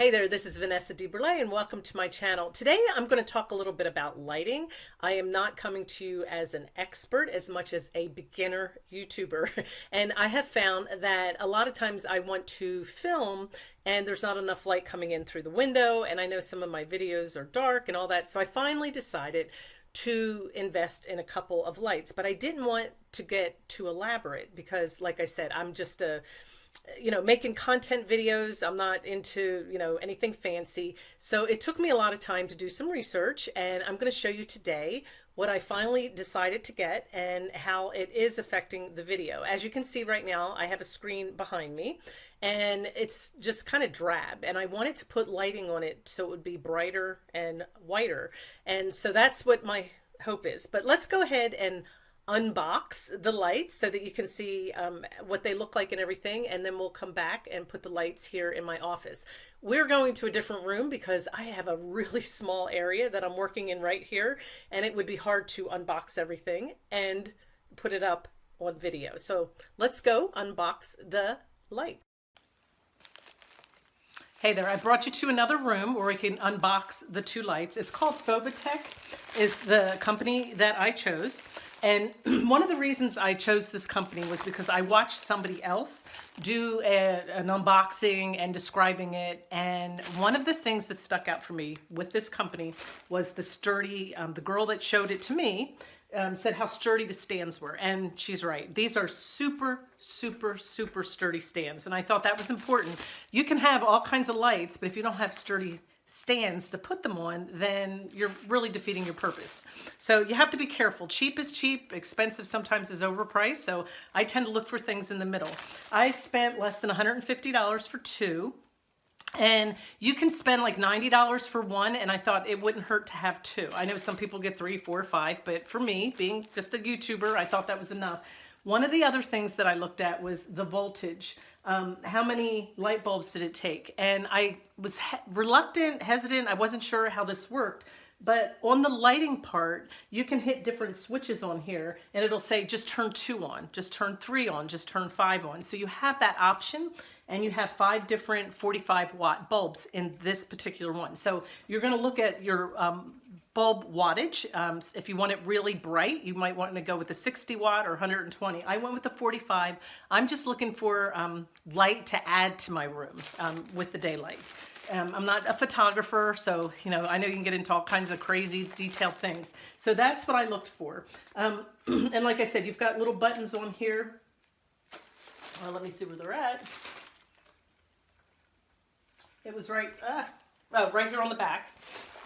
Hey there, this is Vanessa DeBurle and welcome to my channel. Today I'm going to talk a little bit about lighting. I am not coming to you as an expert as much as a beginner YouTuber. And I have found that a lot of times I want to film and there's not enough light coming in through the window and I know some of my videos are dark and all that. So I finally decided to invest in a couple of lights, but I didn't want to get too elaborate because like I said, I'm just a you know, making content videos. I'm not into, you know, anything fancy. So it took me a lot of time to do some research and I'm going to show you today what I finally decided to get and how it is affecting the video. As you can see right now, I have a screen behind me and it's just kind of drab and I wanted to put lighting on it so it would be brighter and whiter. And so that's what my hope is. But let's go ahead and unbox the lights so that you can see um, what they look like and everything and then we'll come back and put the lights here in my office. We're going to a different room because I have a really small area that I'm working in right here and it would be hard to unbox everything and put it up on video. So let's go unbox the lights. Hey there, I brought you to another room where we can unbox the two lights. It's called Fovitec, is the company that I chose. And one of the reasons I chose this company was because I watched somebody else do a, an unboxing and describing it. And one of the things that stuck out for me with this company was the sturdy, um, the girl that showed it to me um, said how sturdy the stands were. And she's right. These are super, super, super sturdy stands. And I thought that was important. You can have all kinds of lights, but if you don't have sturdy stands to put them on, then you're really defeating your purpose. So you have to be careful. Cheap is cheap, expensive sometimes is overpriced. So I tend to look for things in the middle. I spent less than $150 for two. And you can spend like $90 for one, and I thought it wouldn't hurt to have two. I know some people get three, four, five, but for me, being just a YouTuber, I thought that was enough. One of the other things that I looked at was the voltage. Um, how many light bulbs did it take? And I was he reluctant, hesitant. I wasn't sure how this worked. But on the lighting part, you can hit different switches on here and it'll say just turn two on, just turn three on, just turn five on. So you have that option and you have five different 45 watt bulbs in this particular one. So you're gonna look at your um, bulb wattage. Um, if you want it really bright, you might want to go with a 60 watt or 120. I went with the 45. I'm just looking for um, light to add to my room um, with the daylight. Um, I'm not a photographer, so you know I know you can get into all kinds of crazy detailed things. So that's what I looked for. Um, and like I said, you've got little buttons on here. Well, let me see where they're at. It was right, uh, oh, right here on the back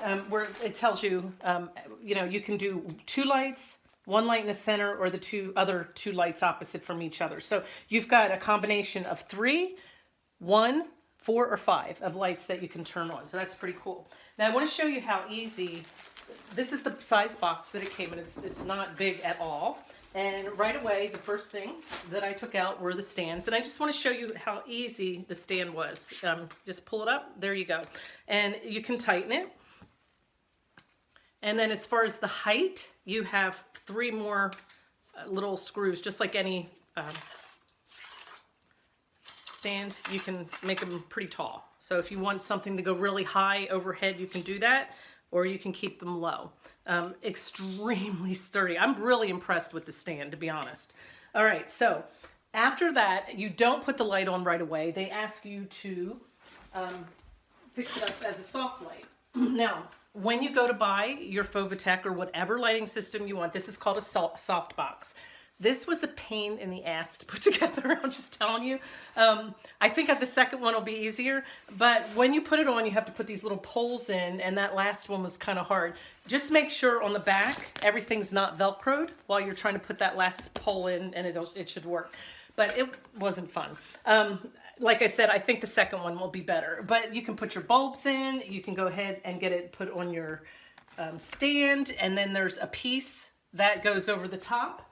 um, where it tells you, um, you know, you can do two lights, one light in the center or the two other two lights opposite from each other. So you've got a combination of three, one, four or five of lights that you can turn on. So that's pretty cool. Now I want to show you how easy, this is the size box that it came in. It's, it's not big at all. And right away, the first thing that I took out were the stands. And I just want to show you how easy the stand was. Um, just pull it up. There you go. And you can tighten it. And then as far as the height, you have three more uh, little screws, just like any um, stand, you can make them pretty tall. So if you want something to go really high overhead, you can do that, or you can keep them low. Um, extremely sturdy. I'm really impressed with the stand, to be honest. All right, so after that, you don't put the light on right away. They ask you to um, fix it up as a soft light. now, when you go to buy your Fovitec or whatever lighting system you want, this is called a soft box. This was a pain in the ass to put together, I'm just telling you. Um, I think the second one will be easier, but when you put it on, you have to put these little poles in, and that last one was kind of hard. Just make sure on the back, everything's not Velcroed while you're trying to put that last pole in, and it it should work. But it wasn't fun. Um, like I said, I think the second one will be better. But you can put your bulbs in. You can go ahead and get it put on your um, stand. And then there's a piece that goes over the top.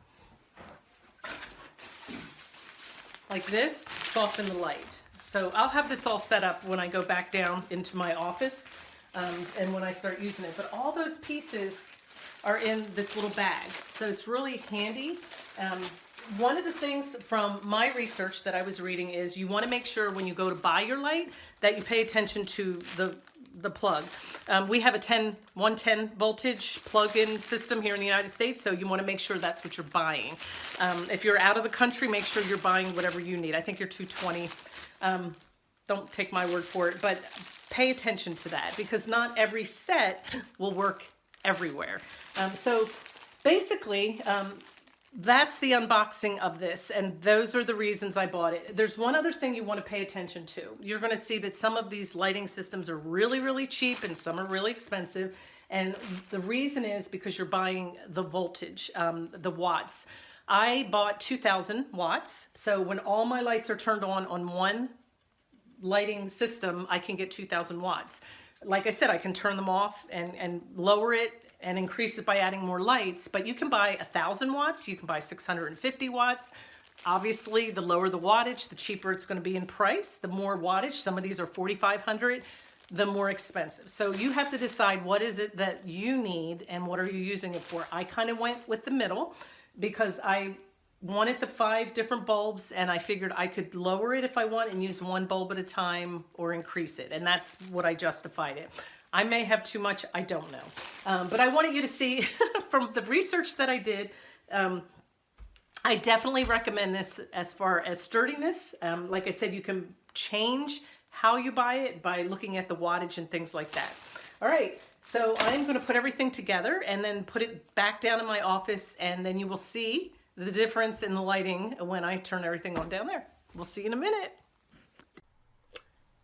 Like this to soften the light. So I'll have this all set up when I go back down into my office um, and when I start using it. But all those pieces are in this little bag. So it's really handy. Um, one of the things from my research that I was reading is you want to make sure when you go to buy your light that you pay attention to the the plug. Um, we have a 10, 110 voltage plug-in system here in the United States, so you want to make sure that's what you're buying. Um, if you're out of the country, make sure you're buying whatever you need. I think you're 220. Um, don't take my word for it, but pay attention to that because not every set will work everywhere. Um, so basically, um, that's the unboxing of this and those are the reasons I bought it. There's one other thing you want to pay attention to. You're going to see that some of these lighting systems are really, really cheap and some are really expensive. And the reason is because you're buying the voltage, um, the watts. I bought 2000 watts. So when all my lights are turned on on one lighting system, I can get 2000 watts. Like I said, I can turn them off and, and lower it and increase it by adding more lights, but you can buy a thousand watts, you can buy 650 watts. Obviously, the lower the wattage, the cheaper it's gonna be in price. The more wattage, some of these are 4,500, the more expensive. So you have to decide what is it that you need and what are you using it for. I kind of went with the middle because I wanted the five different bulbs and I figured I could lower it if I want and use one bulb at a time or increase it. And that's what I justified it. I may have too much, I don't know. Um, but I wanted you to see from the research that I did, um, I definitely recommend this as far as sturdiness. Um, like I said, you can change how you buy it by looking at the wattage and things like that. All right, so I'm gonna put everything together and then put it back down in my office and then you will see the difference in the lighting when I turn everything on down there. We'll see you in a minute.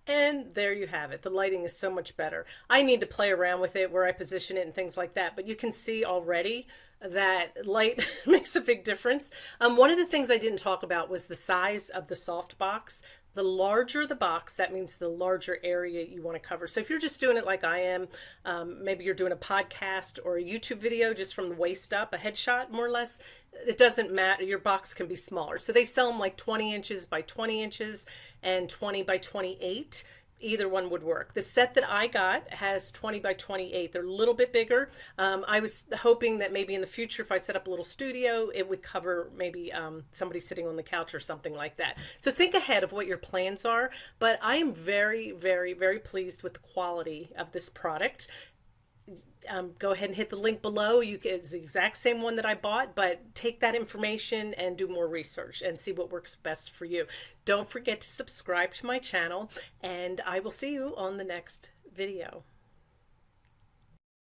And there you have it. The lighting is so much better. I need to play around with it, where I position it and things like that. But you can see already that light makes a big difference. Um, one of the things I didn't talk about was the size of the soft box. The larger the box, that means the larger area you want to cover. So if you're just doing it like I am, um, maybe you're doing a podcast or a YouTube video just from the waist up, a headshot more or less, it doesn't matter. Your box can be smaller. So they sell them like 20 inches by 20 inches and 20 by 28 either one would work. The set that I got has 20 by 28. They're a little bit bigger. Um, I was hoping that maybe in the future, if I set up a little studio, it would cover maybe um, somebody sitting on the couch or something like that. So think ahead of what your plans are. But I am very, very, very pleased with the quality of this product um, go ahead and hit the link below. You can, it's the exact same one that I bought, but take that information and do more research and see what works best for you. Don't forget to subscribe to my channel and I will see you on the next video.